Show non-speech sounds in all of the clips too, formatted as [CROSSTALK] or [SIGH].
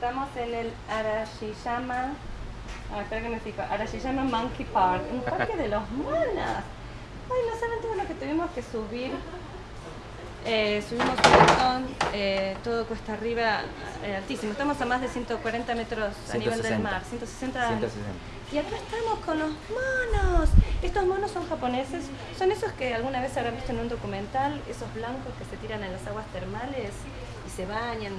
Estamos en el Arashiyama. Ah, espera que me fijo. Arashiyama Monkey Park, un parque de los monos. Ay, no saben todo lo que tuvimos que subir. Eh, subimos un montón, eh, todo cuesta arriba eh, altísimo. Estamos a más de 140 metros a nivel del 160. mar. 160. 160. Y acá estamos con los monos. Estos monos son japoneses. Son esos que alguna vez habrán visto en un documental, esos blancos que se tiran en las aguas termales y se bañan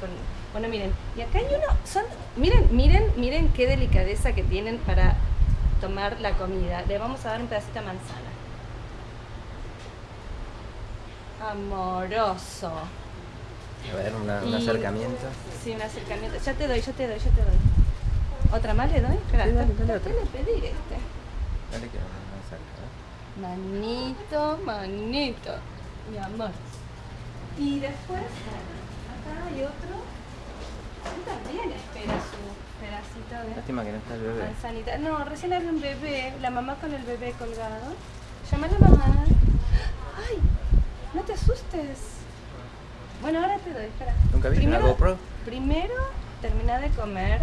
con... Bueno, miren, y acá hay uno, son, miren, miren, miren qué delicadeza que tienen para tomar la comida. Le vamos a dar un pedacito de manzana. Amoroso. A ver, una- un Y- acercamiento. Sí, un acercamiento. Ya te doy, yo te doy, yo te doy. ¿Otra más le doy? Espera, Sí, dale, dale le pedí este. Dale que más cerca. ¿eh? Manito, manito, mi amor. Y después, acá hay otro. Él también espera su Lástima que no está el bebé. manzanita. No, recién había un bebé, la mamá con el bebé colgado. Llama a la mamá. ¡Ay! No te asustes. Bueno, ahora te doy, espera. ¿Nunca viste una GoPro? Primero, termina de comer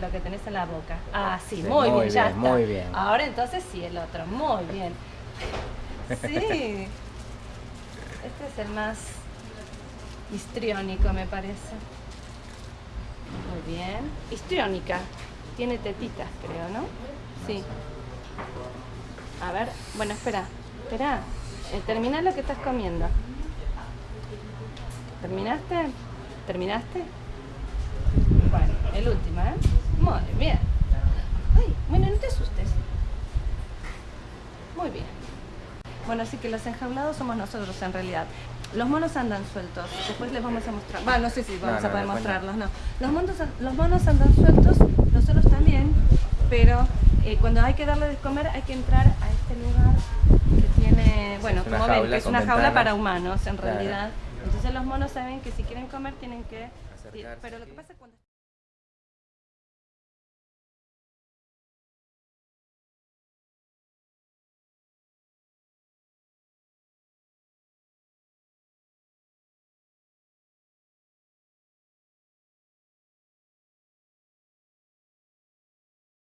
lo que tenés en la boca. Ah, sí, Sí, muy, muy bien, ya bien, está. muy bien. Ahora entonces sí, el otro, muy bien. Sí. [LAUGHS] Este es el más histriónico, me parece. Muy bien. Histriónica. Tiene tetitas, creo, ¿no? Sí. A ver, bueno, espera. Espera. Eh, termina lo que estás comiendo. ¿Terminaste? ¿Terminaste? Bueno, el último, ¿eh? Muy bien. Ay, bueno, no te asustes. Muy bien. Bueno, así que los enjaulados somos nosotros en realidad. Los monos andan sueltos. Después les vamos a mostrar. Bueno, no sé si vamos No, a poder no, mostrarlos, no. Los monos, los monos andan sueltos, nosotros también, pero eh, cuando hay que darle de comer hay que entrar a este lugar que tiene, bueno, como ven, que es una jaula para humanos en Claro. realidad. Entonces los monos saben que si quieren comer tienen que... Acercarse, Pero lo que pasa es cuando...